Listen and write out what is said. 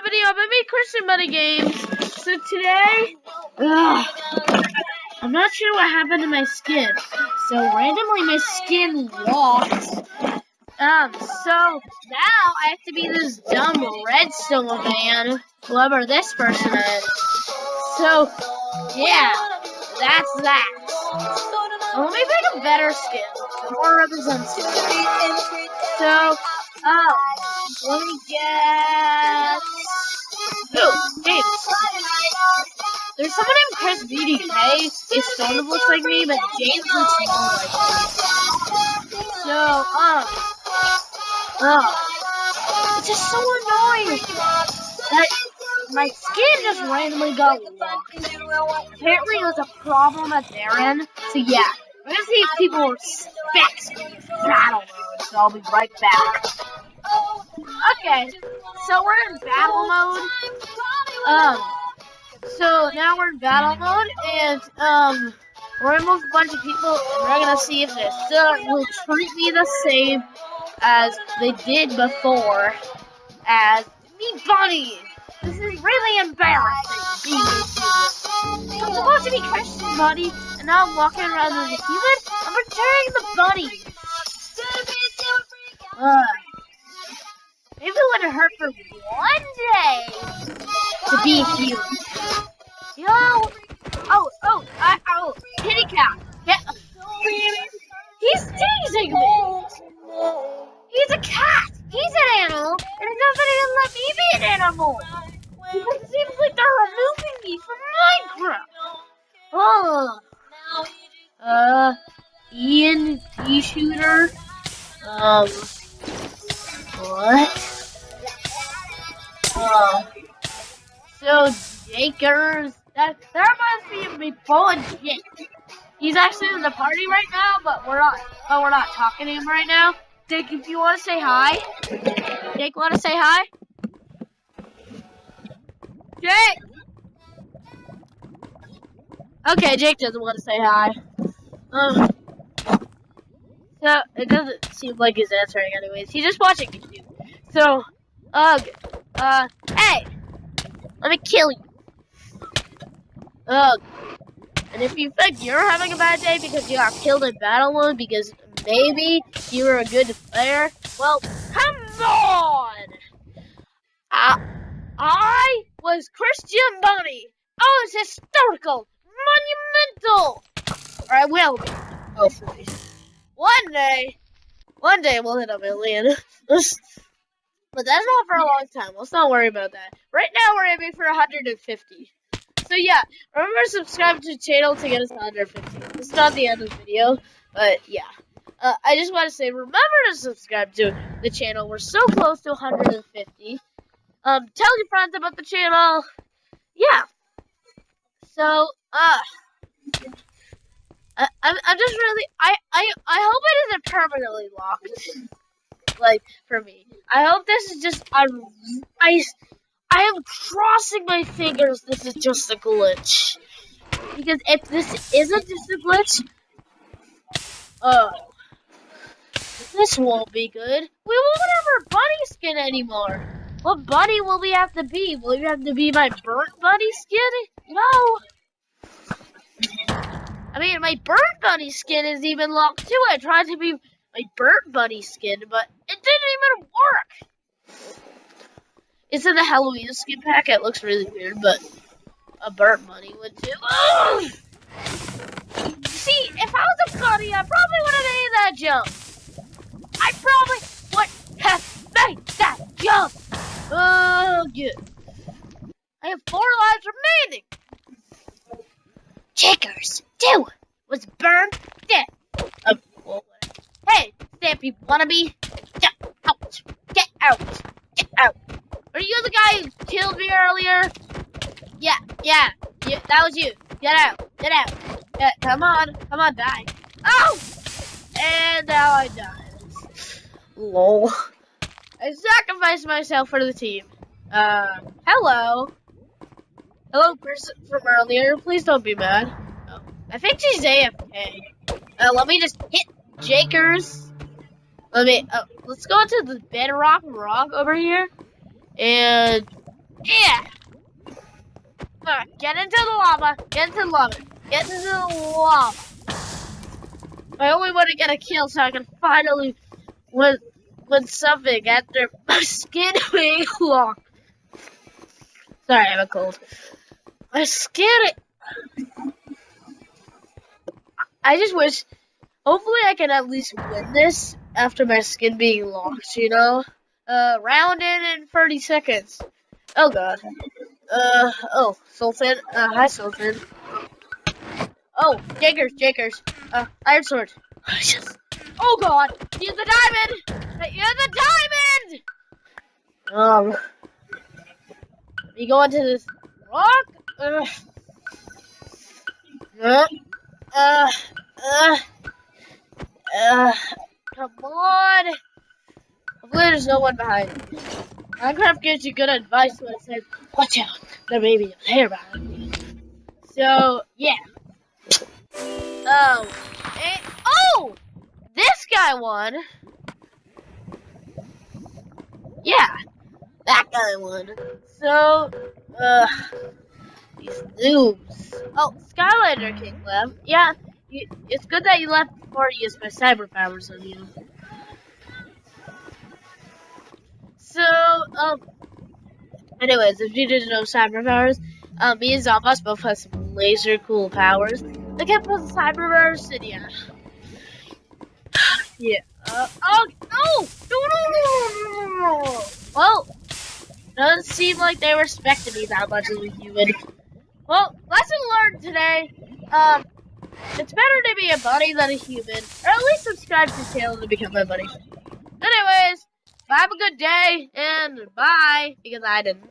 another video of me Christian Money Games. So today, ugh, I'm not sure what happened to my skin. So randomly my skin locked. Um, so now I have to be this dumb redstone man, whoever this person is. So, yeah, that's that. Let me pick a better skin, more representative. So, um, let me get. Chris BDK. It sort of looks like me, but James looks more like me. So, um, oh, it's just so annoying that my skin just randomly got locked. Apparently, it was a problem at their end. So yeah, we're gonna see if people respect battle mode. So I'll be right back. Okay, so we're in battle mode. Um, so now we're in battle mode, and um, we're with a bunch of people, and we're gonna see if they still will treat me the same as they did before as me bunny. This is really embarrassing. I'm supposed to be Christian bunny, and now I'm walking around as a human. I'm returning the bunny. Uh, maybe it wouldn't hurt for one day to be human. Nobody will let me be an animal. Because it seems like they're removing me from Minecraft. Oh. Uh, Ian T shooter. Um. What? Oh. So Jakers. That that me of me pulling shit. He's actually in the party right now, but we're not. But we're not talking to him right now. Jake, if you want to say hi, Jake, want to say hi? Jake. Okay, Jake doesn't want to say hi. Um. So it doesn't seem like he's answering, anyways. He's just watching YouTube. So, ugh, uh, hey, let me kill you. Ugh. And if you think you're having a bad day because you got killed in battle mode because maybe you were a good player, well, come on! I, I was Christian Bunny. Oh, it's historical, monumental. Or I will be, hopefully. One day, one day we'll hit a million. but that's not for a long time. Let's not worry about that. Right now we're aiming for 150. So yeah, remember to subscribe to the channel to get us to 150. This is not the end of the video, but yeah. Uh, I just want to say, remember to subscribe to the channel. We're so close to 150. Um, tell your friends about the channel. Yeah. So, uh, I, I'm, I'm just really, I, I, I hope it isn't permanently locked. Like, for me. I hope this is just, I, I, I am crossing my fingers this is just a glitch. Because if this isn't just a glitch, oh, this won't be good. We won't have our bunny skin anymore. What bunny will we have to be? Will we have to be my burnt bunny skin? No. I mean, my burnt bunny skin is even locked too. I tried to be my burnt bunny skin, but it didn't even work. It's in the Halloween skin pack. It looks really weird, but a burnt bunny would too. Ugh! See, if I was a bunny, I probably would have made that jump. I probably would have made that jump. Good. I have four lives remaining. Checkers, two was burned dead. Um, hey, Stampy wannabe, get out, get out, get out. Are you the guy who killed me earlier? Yeah, yeah, yeah, that was you. Get out, get out. Yeah, come on, come on, die. Oh! And now I die. Lol. I sacrificed myself for the team. Uh, hello. Hello, person from earlier. Please don't be mad. Oh, I think she's AFK. Uh, let me just hit Jakers. Let me, uh, let's go to the bedrock rock over here. And Yeah. Uh, get into the lava. Get into the lava. Get into the lava. I only want to get a kill so I can finally win, win something after my skin being locked. Sorry, I have a cold. My skin. I just wish. Hopefully, I can at least win this after my skin being locked. You know, uh, round in in 30 seconds. Oh god. Uh oh, Sultan. Uh, hi Sultan. Oh, Jakers, Jakers. Uh, Iron Sword. Oh god, use the diamond. Use the diamond. Um, we go into this rock. Uh, uh, uh, uh, uh, come on. Hopefully there's no one behind me. Minecraft gives you good advice when it says, watch out, there may be a player behind. So, yeah. Oh, and, oh, this guy won. Yeah, that guy won. So, uh, these noobs. Oh, Skylander King left. Yeah, you, it's good that you left before you used my cyber powers on you. So, um, anyways, if you didn't know cyber powers, um, me and Zomboss both have some laser cool powers. Look at both cyber powers and yeah. yeah. Uh, oh, no! No, no, no, no, no! Well, doesn't seem like they respected me that much as a human. Well, lesson learned today. Um, it's better to be a bunny than a human. Or at least subscribe to the channel to become my buddy. Anyways, have a good day and bye because I didn't.